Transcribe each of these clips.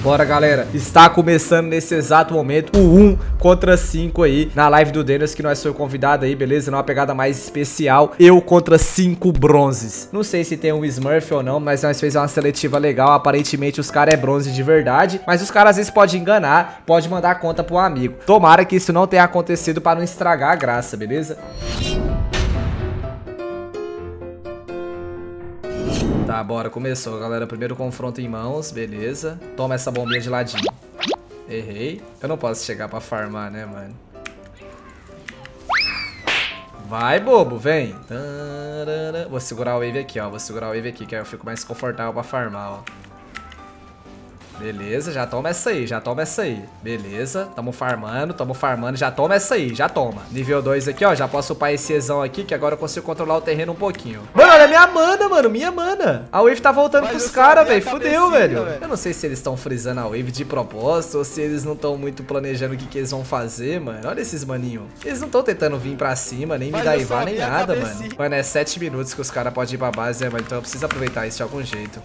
Bora, galera. Está começando nesse exato momento o 1 contra 5 aí na live do Denis, que nós foi convidado aí, beleza? Numa pegada mais especial. Eu contra 5 bronzes. Não sei se tem um Smurf ou não, mas nós fez uma seletiva legal. Aparentemente os caras é bronze de verdade, mas os caras às vezes podem enganar, pode mandar conta pro um amigo. Tomara que isso não tenha acontecido para não estragar a graça, beleza? Tá, bora, começou, galera. Primeiro confronto em mãos, beleza. Toma essa bombinha de ladinho. Errei. Eu não posso chegar pra farmar, né, mano? Vai, bobo, vem. Vou segurar o wave aqui, ó. Vou segurar o wave aqui, que aí eu fico mais confortável pra farmar, ó. Beleza, já toma essa aí, já toma essa aí. Beleza, tamo farmando, tamo farmando, já toma essa aí, já toma. Nível 2 aqui, ó, já posso upar esse Ezão aqui, que agora eu consigo controlar o terreno um pouquinho. Mano, olha minha mana, mano, minha mana. A wave tá voltando Mas pros caras, velho, fudeu, velho. Eu não sei se eles estão frisando a wave de propósito ou se eles não estão muito planejando o que, que eles vão fazer, mano. Olha esses maninhos. Eles não estão tentando vir pra cima, nem me dar Ivar, nem nada, mano. Mano, é 7 minutos que os caras podem ir pra base, né, mano? Então eu preciso aproveitar isso de algum jeito.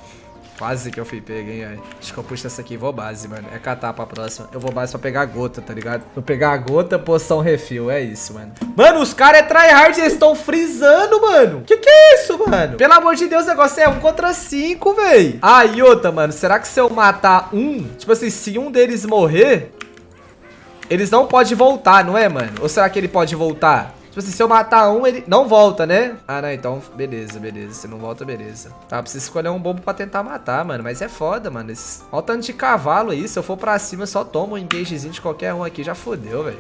Quase que eu fui pego, hein, Acho que eu puxo essa aqui e vou base, mano. É catar pra próxima. Eu vou base pra pegar a gota, tá ligado? Vou pegar a gota, poção refil. É isso, mano. Mano, os caras é tryhard. Eles estão frisando, mano. Que que é isso, mano? Pelo amor de Deus, o negócio é um contra cinco, véi. Ah, e outra, mano. Será que se eu matar um... Tipo assim, se um deles morrer... Eles não podem voltar, não é, mano? Ou será que ele pode voltar? Tipo assim, se eu matar um, ele não volta, né? Ah, não, então, beleza, beleza. Se não volta, beleza. Tá, preciso escolher um bobo pra tentar matar, mano. Mas é foda, mano. Esse... Olha o tanto de cavalo aí. Se eu for pra cima, só tomo um engagezinho de qualquer um aqui. Já fodeu, velho.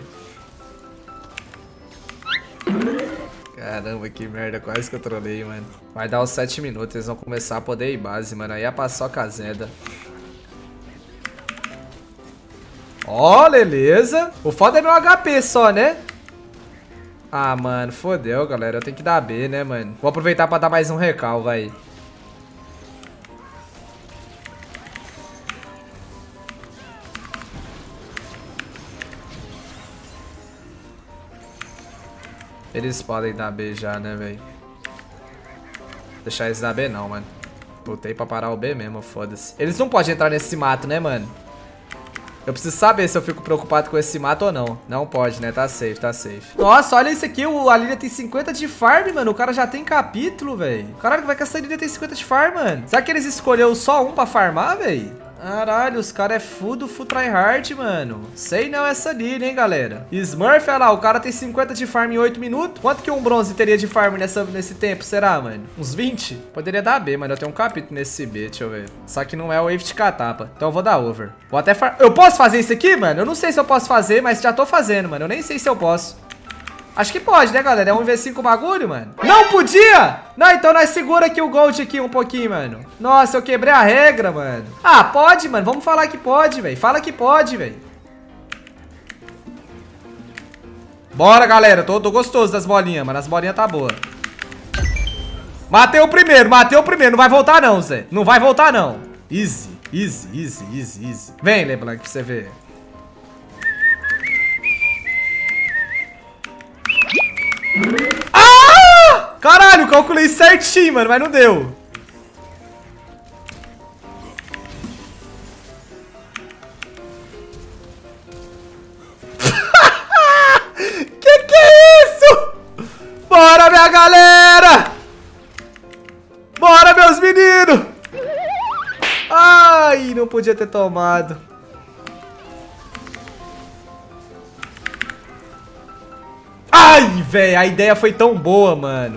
Caramba, que merda. Quase que eu trolei, mano. Vai dar os 7 minutos. Eles vão começar a poder ir base, mano. Aí a paçoca Zeda. Ó, oh, beleza. O foda é meu HP só, né? Ah, mano, fodeu, galera. Eu tenho que dar B, né, mano? Vou aproveitar pra dar mais um recal, vai. Eles podem dar B já, né, velho? Deixar eles dar B não, mano. Botei pra parar o B mesmo, foda-se. Eles não podem entrar nesse mato, né, mano? Eu preciso saber se eu fico preocupado com esse mato ou não. Não pode, né? Tá safe, tá safe. Nossa, olha isso aqui. O, a Lilia tem 50 de farm, mano. O cara já tem capítulo, velho. Caralho, vai que essa Lilia tem 50 de farm, mano. Será que eles escolheram só um pra farmar, velho? Caralho, os caras é full do full tryhard, mano. Sei não essa Lilia, hein, galera. Smurf, olha lá, o cara tem 50 de farm em 8 minutos. Quanto que um bronze teria de farm nessa, nesse tempo, será, mano? Uns 20? Poderia dar B, mano. Eu tenho um capítulo nesse B, deixa eu ver. Só que não é o wave de catapa. Então eu vou dar over. Vou até far... Eu posso fazer isso aqui, mano? Eu não sei se eu posso fazer, mas já tô fazendo, mano. Eu nem sei se eu posso. Acho que pode, né, galera? É um V5 bagulho, mano. Não podia! Não, então nós segura aqui o Gold aqui um pouquinho, mano. Nossa, eu quebrei a regra, mano. Ah, pode, mano. Vamos falar que pode, velho. Fala que pode, velho. Bora, galera. Tô, tô gostoso das bolinhas, mano. As bolinhas tá boa. Matei o primeiro, matei o primeiro. Não vai voltar não, Zé. Não vai voltar não. Easy, easy, easy, easy, easy. Vem, Leblanc, pra você ver. Ah! Caralho, calculei certinho, mano, mas não deu. que que é isso? Bora, minha galera! Bora, meus meninos! Ai, não podia ter tomado. Velho, a ideia foi tão boa, mano.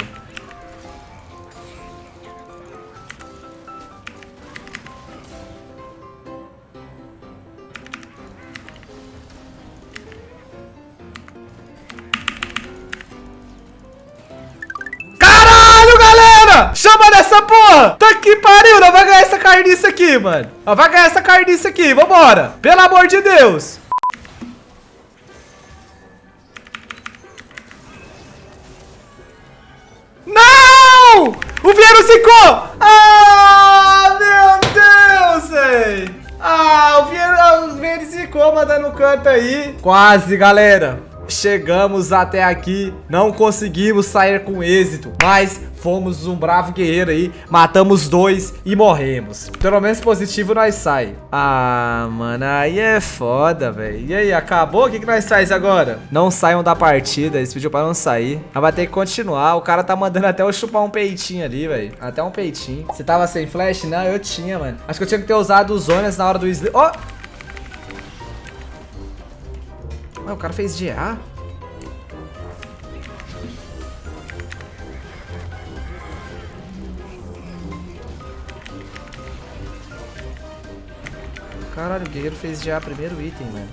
Caralho, galera! Chama dessa porra! Tá que pariu, não vai ganhar essa carniça aqui, mano. Não vai ganhar essa carniça aqui, vambora. Pelo amor de Deus. O Vieiro zicou! Ah, meu Deus, velho! Ah, o Vieiro, o Vieiro zicou, mandando canto aí. Quase, galera. Chegamos até aqui, não conseguimos sair com êxito, mas fomos um bravo guerreiro aí, matamos dois e morremos. Pelo menos positivo nós sai. Ah, mano, aí é foda, velho. E aí, acabou? O que, que nós faz agora? Não saiam da partida, eles pediu pra não sair. Mas vai ter que continuar, o cara tá mandando até eu chupar um peitinho ali, velho. Até um peitinho. Você tava sem flash? Não, eu tinha, mano. Acho que eu tinha que ter usado os zonas na hora do. Ó! Oh! Ué, o cara fez GA? Caralho, o guerreiro fez GA primeiro item, mano.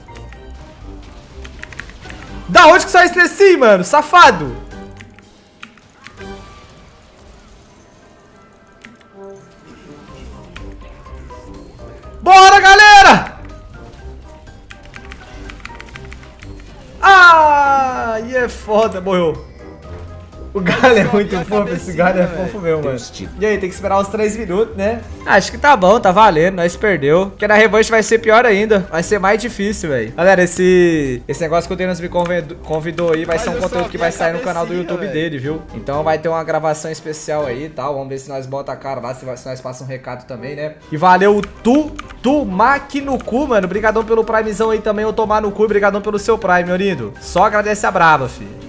Da onde que saiu esse assim, mano? Safado! Bora, galera! Aí é foda, morreu. O galho é muito fofo, esse galho é fofo mesmo, mano. E aí, tem que esperar uns 3 minutos, né? Acho que tá bom, tá valendo, nós perdeu. Porque na revanche vai ser pior ainda. Vai ser mais difícil, velho. Galera, esse, esse negócio que o Denis me convidou, aí vai ser um conteúdo que vai sair no canal do YouTube dele, viu? Então vai ter uma gravação especial aí e tal. Vamos ver se nós bota a cara lá, se, se nós passa um recado também, né? E valeu tu, tu, Mac no cu, mano. Obrigadão pelo primezão aí também, eu tomar no cu. Obrigadão pelo seu prime, meu lindo. Só agradece a brava, filho.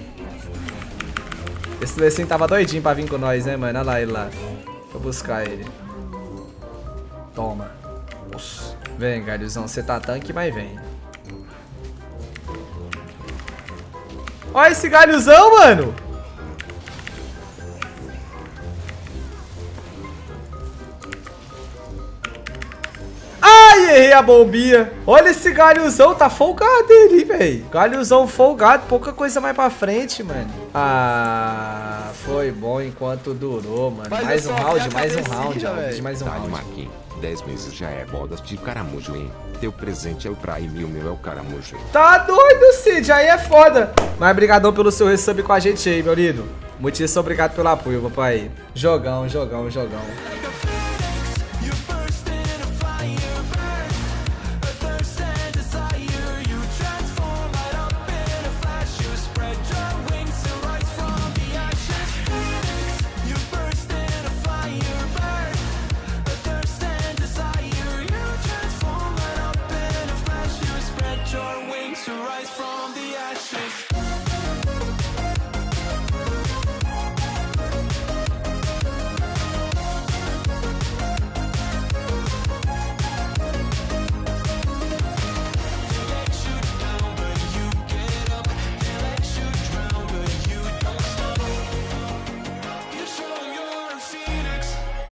Esse Lecim tava doidinho pra vir com nós, né, mano? Olha lá ele lá. Vou buscar ele. Toma. Nossa. Vem, galhozão. Você tá tanque, mas vem. Olha esse galhozão, mano. Errei a bombinha. Olha esse galhozão, tá folgado ele, velho. Galhozão folgado, pouca coisa mais pra frente, mano. Ah, foi bom enquanto durou, mano. Mas mais um round, mais um round, round mais um round. Marquinhos, 10 meses já é bodas de caramujo, hein? Teu presente é o Prime e o meu é o caramujo. Tá doido, Cid, aí é foda. Mas brigadão pelo seu resub com a gente aí, meu lindo. Muitíssimo obrigado pelo apoio, papai. Jogão, jogão, jogão.